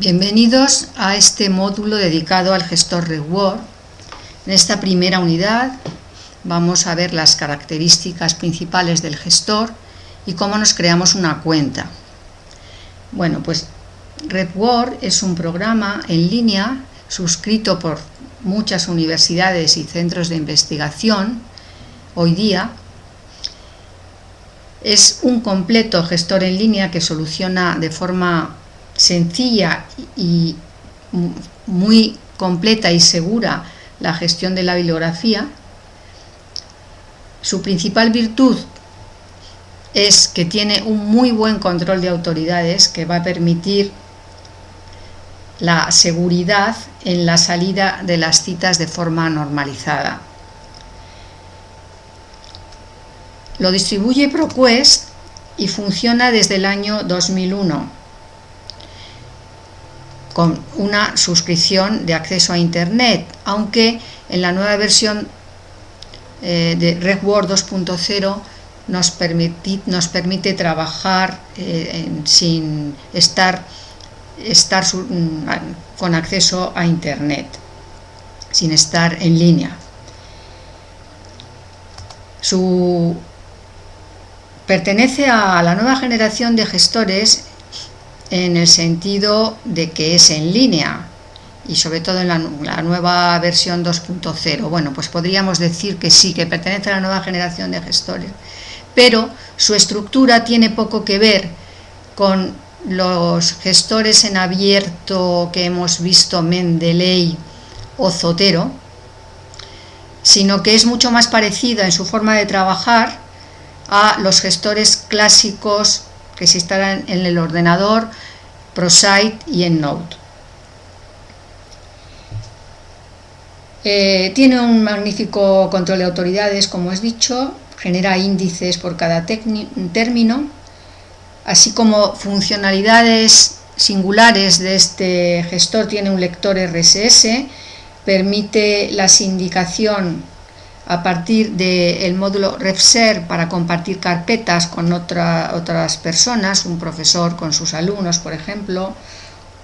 Bienvenidos a este módulo dedicado al gestor Reward. En esta primera unidad vamos a ver las características principales del gestor y cómo nos creamos una cuenta. Bueno, pues RedWord es un programa en línea suscrito por muchas universidades y centros de investigación hoy día. Es un completo gestor en línea que soluciona de forma sencilla y muy completa y segura la gestión de la bibliografía. Su principal virtud es que tiene un muy buen control de autoridades que va a permitir la seguridad en la salida de las citas de forma normalizada. Lo distribuye ProQuest y funciona desde el año 2001 con una suscripción de acceso a Internet, aunque en la nueva versión eh, de RedWord 2.0 nos, permite trabajar eh, sin estar, estar mm, con acceso a Internet, sin estar en línea. Su, pertenece a la nueva generación de gestores en el sentido de que es en línea y sobre todo en la, nueva versión 2.0. Bueno, pues podríamos decir que sí, que pertenece a la nueva generación de gestores, pero su estructura tiene poco que ver con los gestores en abierto que hemos visto Mendeley o Zotero, sino que es mucho más parecida en su forma de trabajar a los gestores clásicos que se instalan en el ordenador, ProSite y EndNote. Eh, tiene un magnífico control de autoridades, como has dicho, genera índices por cada término, así como funcionalidades singulares de este gestor, tiene un lector RSS, permite la sindicación a partir del módulo RefSer para compartir carpetas con otras personas, un profesor con sus alumnos, por ejemplo,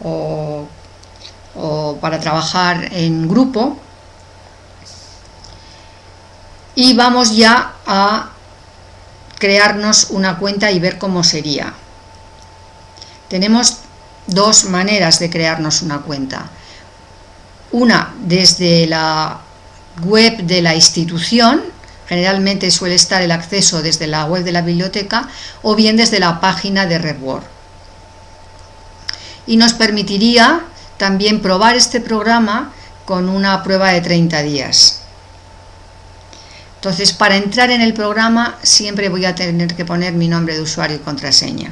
o, para trabajar en grupo. Y vamos ya a crearnos una cuenta y ver cómo sería. Tenemos dos maneras de crearnos una cuenta. Una desde la web de la institución, generalmente suele estar el acceso desde la web de la biblioteca o bien desde la página de RedWord. Y nos permitiría también probar este programa con una prueba de 30 días. Entonces, para entrar en el programa siempre voy a tener que poner mi nombre de usuario y contraseña.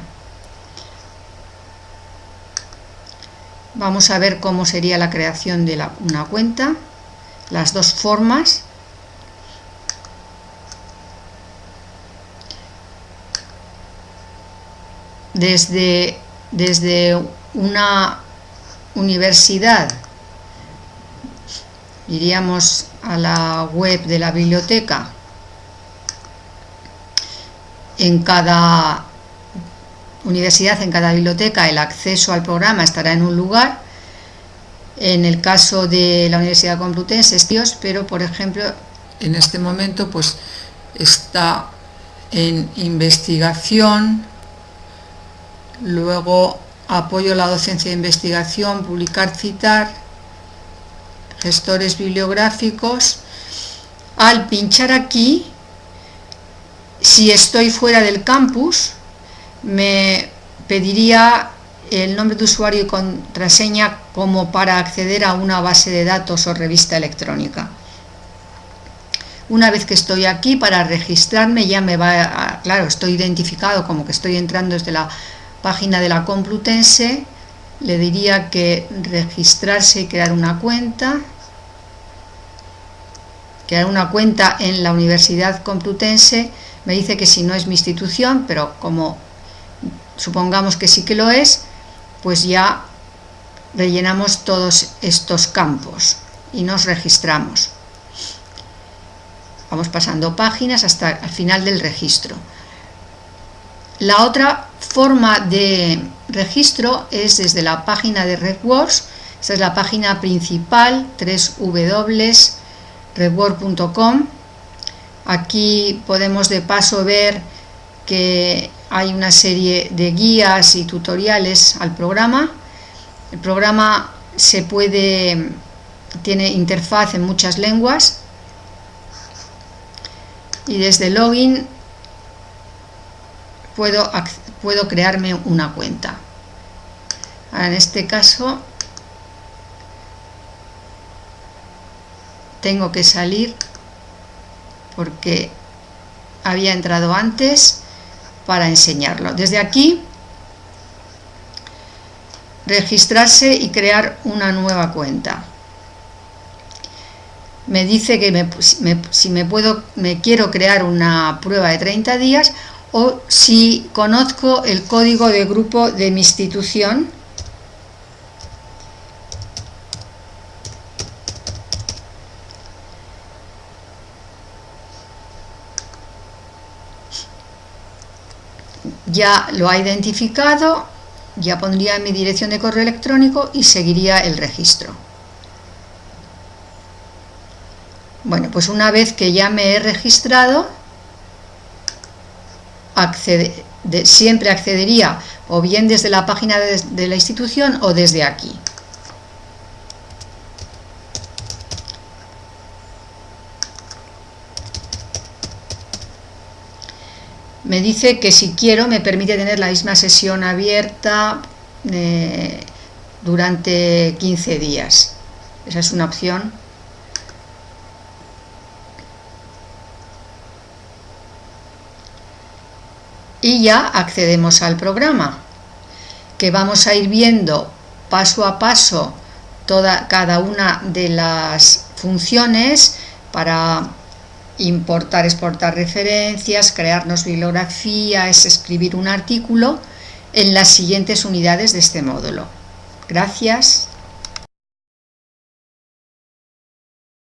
Vamos a ver cómo sería la creación de una cuenta las dos formas. Desde, desde una universidad iríamos a la web de la biblioteca. En cada universidad, en cada biblioteca el acceso al programa estará en un lugar en el caso de la Universidad Complutense pero por ejemplo en este momento pues está en investigación, luego apoyo a la docencia de investigación, publicar, citar, gestores bibliográficos. Al pinchar aquí, si estoy fuera del campus, me pediría el nombre de usuario y contraseña como para acceder a una base de datos o revista electrónica. Una vez que estoy aquí, para registrarme ya me va, a, claro, estoy identificado como que estoy entrando desde la página de la Complutense, le diría que registrarse y crear una cuenta, crear una cuenta en la Universidad Complutense, me dice que si no es mi institución, pero como supongamos que sí que lo es, pues ya rellenamos todos estos campos y nos registramos. Vamos pasando páginas hasta el final del registro. La otra forma de registro es desde la página de RedWorks, esta es la página principal, www.redworks.com. Aquí podemos de paso ver que hay una serie de guías y tutoriales al programa. El programa se puede, tiene interfaz en muchas lenguas y desde login puedo, puedo crearme una cuenta. en este caso tengo que salir porque había entrado antes para enseñarlo. Desde aquí, registrarse y crear una nueva cuenta. Me dice que si me puedo, me quiero crear una prueba de 30 días o si conozco el código de grupo de mi institución ya lo ha identificado, ya pondría mi dirección de correo electrónico y seguiría el registro. Bueno, pues una vez que ya me he registrado, siempre accedería o bien desde la página de la institución o desde aquí. Me dice que si quiero me permite tener la misma sesión abierta eh, durante 15 días. Esa es una opción. Y ya accedemos al programa, que vamos a ir viendo paso a paso toda, cada una de las funciones para importar, exportar referencias, crearnos bibliografías, escribir un artículo en las siguientes unidades de este módulo. Gracias.